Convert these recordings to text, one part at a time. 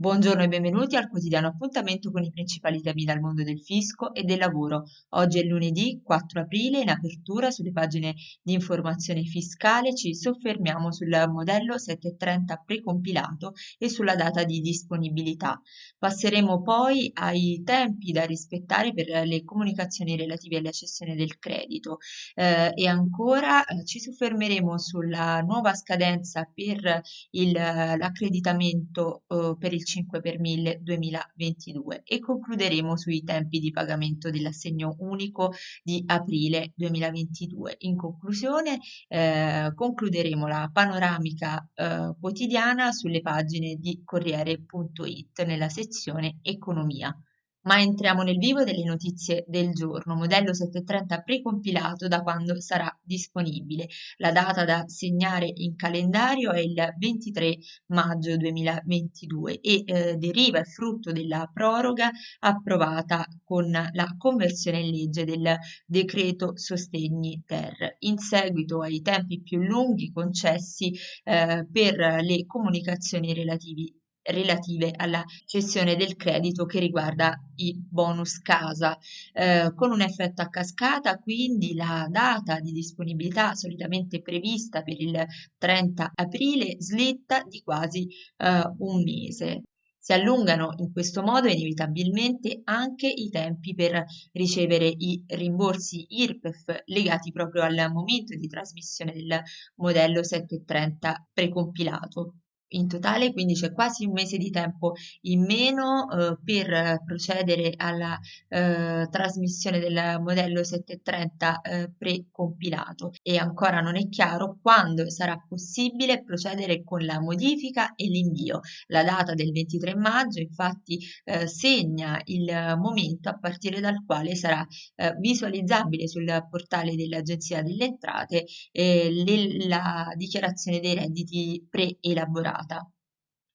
Buongiorno e benvenuti al quotidiano appuntamento con i principali temi dal mondo del fisco e del lavoro. Oggi è lunedì 4 aprile, in apertura sulle pagine di informazione fiscale ci soffermiamo sul modello 730 precompilato e sulla data di disponibilità. Passeremo poi ai tempi da rispettare per le comunicazioni relative alla cessione del credito eh, e ancora eh, ci soffermeremo sulla nuova scadenza per l'accreditamento eh, per il 5 per 1000 2022 e concluderemo sui tempi di pagamento dell'assegno unico di aprile 2022. In conclusione eh, concluderemo la panoramica eh, quotidiana sulle pagine di Corriere.it nella sezione Economia. Ma entriamo nel vivo delle notizie del giorno. Modello 730 precompilato da quando sarà disponibile. La data da segnare in calendario è il 23 maggio 2022 e eh, deriva, è frutto della proroga approvata con la conversione in legge del decreto sostegni ter. In seguito ai tempi più lunghi concessi eh, per le comunicazioni relativi relative alla cessione del credito che riguarda i bonus casa eh, con un effetto a cascata quindi la data di disponibilità solitamente prevista per il 30 aprile slitta di quasi eh, un mese si allungano in questo modo inevitabilmente anche i tempi per ricevere i rimborsi IRPEF legati proprio al momento di trasmissione del modello 730 precompilato. In totale quindi c'è quasi un mese di tempo in meno eh, per procedere alla eh, trasmissione del modello 730 eh, precompilato e ancora non è chiaro quando sarà possibile procedere con la modifica e l'invio. La data del 23 maggio infatti eh, segna il momento a partire dal quale sarà eh, visualizzabile sul portale dell'Agenzia delle Entrate le, la dichiarazione dei redditi preelaborati data.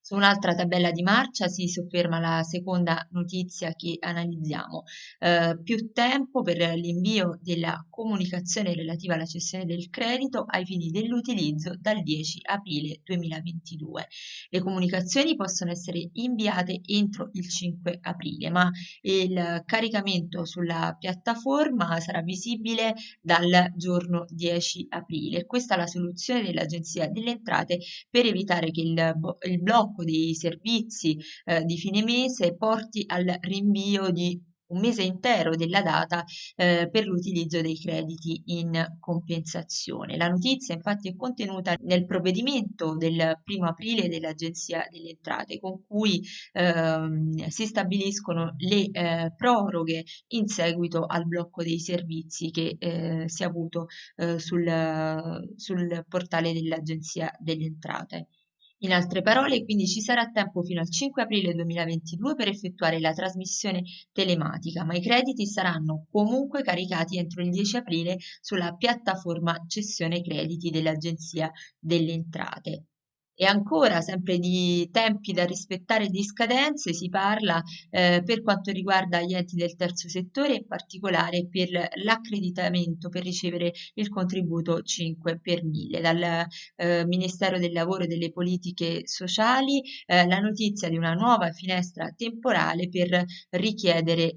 Su un'altra tabella di marcia si sofferma la seconda notizia che analizziamo. Eh, più tempo per l'invio della comunicazione relativa alla cessione del credito ai fini dell'utilizzo dal 10 aprile 2022. Le comunicazioni possono essere inviate entro il 5 aprile, ma il caricamento sulla piattaforma sarà visibile dal giorno 10 aprile. Questa è la soluzione dell'Agenzia delle Entrate per evitare che il, il blocco blocco dei servizi eh, di fine mese porti al rinvio di un mese intero della data eh, per l'utilizzo dei crediti in compensazione. La notizia infatti è contenuta nel provvedimento del primo aprile dell'Agenzia delle Entrate con cui ehm, si stabiliscono le eh, proroghe in seguito al blocco dei servizi che eh, si è avuto eh, sul, sul portale dell'Agenzia delle Entrate. In altre parole, quindi ci sarà tempo fino al 5 aprile 2022 per effettuare la trasmissione telematica, ma i crediti saranno comunque caricati entro il 10 aprile sulla piattaforma cessione crediti dell'Agenzia delle Entrate. E ancora, sempre di tempi da rispettare e di scadenze, si parla eh, per quanto riguarda gli enti del terzo settore, in particolare per l'accreditamento per ricevere il contributo 5 per 1000. Dal eh, Ministero del Lavoro e delle Politiche Sociali eh, la notizia di una nuova finestra temporale per richiedere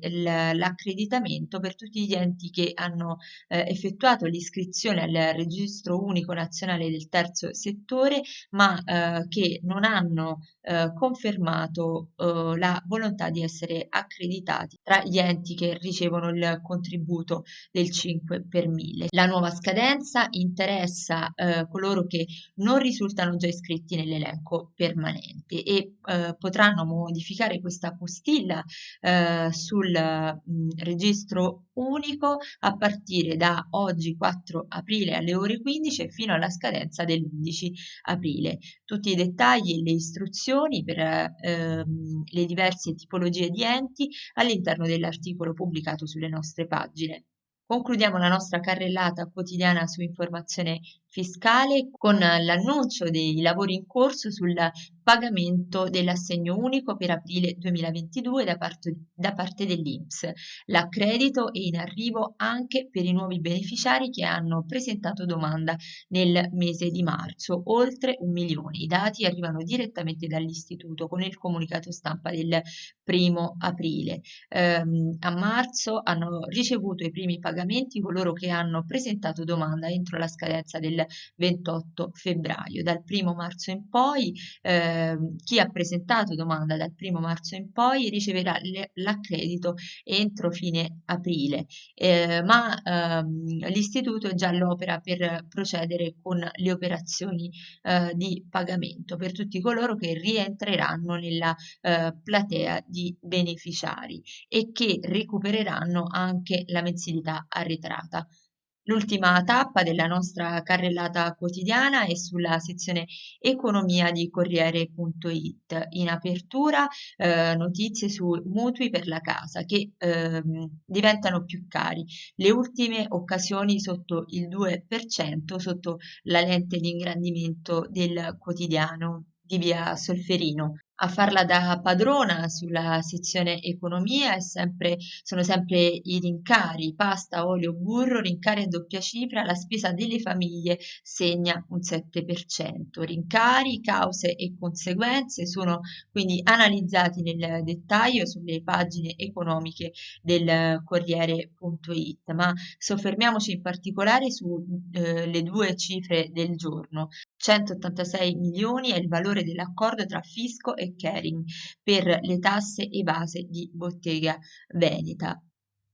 l'accreditamento per tutti gli enti che hanno eh, effettuato l'iscrizione al registro unico nazionale del terzo settore, ma eh, che non hanno eh, confermato eh, la volontà di essere accreditati tra gli enti che ricevono il contributo del 5 per 1000. La nuova scadenza interessa eh, coloro che non risultano già iscritti nell'elenco permanente e eh, potranno modificare questa postilla eh, sul mh, mm, registro unico a partire da oggi 4 aprile alle ore 15 fino alla scadenza dell'11 aprile tutti i dettagli e le istruzioni per ehm, le diverse tipologie di enti all'interno dell'articolo pubblicato sulle nostre pagine. Concludiamo la nostra carrellata quotidiana su informazione fiscale con l'annuncio dei lavori in corso sul pagamento dell'assegno unico per aprile 2022 da parte, da parte dell'Inps. L'accredito è in arrivo anche per i nuovi beneficiari che hanno presentato domanda nel mese di marzo, oltre un milione. I dati arrivano direttamente dall'istituto con il comunicato stampa del primo aprile. Ehm, a marzo hanno ricevuto i primi pagamenti coloro che hanno presentato domanda entro la scadenza del 28 febbraio. Dal primo marzo in poi eh, chi ha presentato domanda dal primo marzo in poi riceverà l'accredito entro fine aprile, eh, ma ehm, l'istituto è già all'opera per procedere con le operazioni eh, di pagamento per tutti coloro che rientreranno nella eh, platea di beneficiari e che recupereranno anche la mensilità arretrata. L'ultima tappa della nostra carrellata quotidiana è sulla sezione economia di Corriere.it. In apertura eh, notizie su mutui per la casa che eh, diventano più cari. Le ultime occasioni sotto il 2% sotto la lente di ingrandimento del quotidiano di via Solferino a farla da padrona sulla sezione economia sempre, sono sempre i rincari, pasta, olio, burro, rincari a doppia cifra, la spesa delle famiglie segna un 7%. Rincari, cause e conseguenze sono quindi analizzati nel dettaglio sulle pagine economiche del Corriere.it, ma soffermiamoci in particolare sulle eh, due cifre del giorno. 186 milioni è il valore dell'accordo tra fisco e Kering per le tasse evase di Bottega Veneta.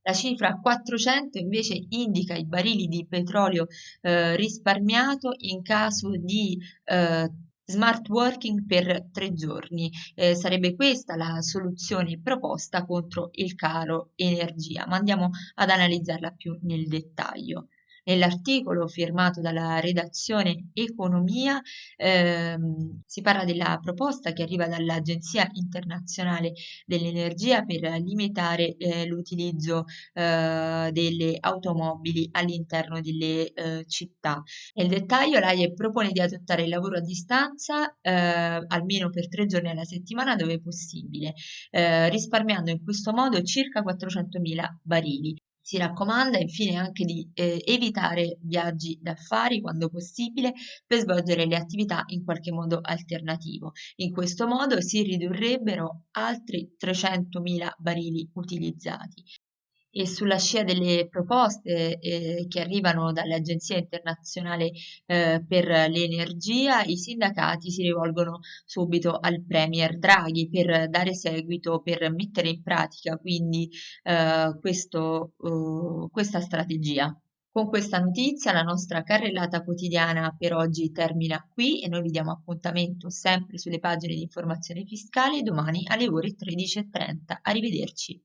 La cifra 400 invece indica i barili di petrolio eh, risparmiato in caso di eh, smart working per tre giorni. Eh, sarebbe questa la soluzione proposta contro il caro energia, ma andiamo ad analizzarla più nel dettaglio. Nell'articolo firmato dalla redazione Economia ehm, si parla della proposta che arriva dall'Agenzia internazionale dell'energia per limitare eh, l'utilizzo eh, delle automobili all'interno delle eh, città. Nel dettaglio l'AIE propone di adottare il lavoro a distanza eh, almeno per tre giorni alla settimana dove possibile, eh, risparmiando in questo modo circa 400.000 barili. Si raccomanda infine anche di eh, evitare viaggi d'affari quando possibile per svolgere le attività in qualche modo alternativo. In questo modo si ridurrebbero altri 300.000 barili utilizzati e sulla scia delle proposte eh, che arrivano dall'Agenzia internazionale eh, per l'energia, i sindacati si rivolgono subito al Premier Draghi per dare seguito, per mettere in pratica quindi eh, questo, uh, questa strategia. Con questa notizia la nostra carrellata quotidiana per oggi termina qui e noi vi diamo appuntamento sempre sulle pagine di informazione fiscale domani alle ore 13.30. Arrivederci.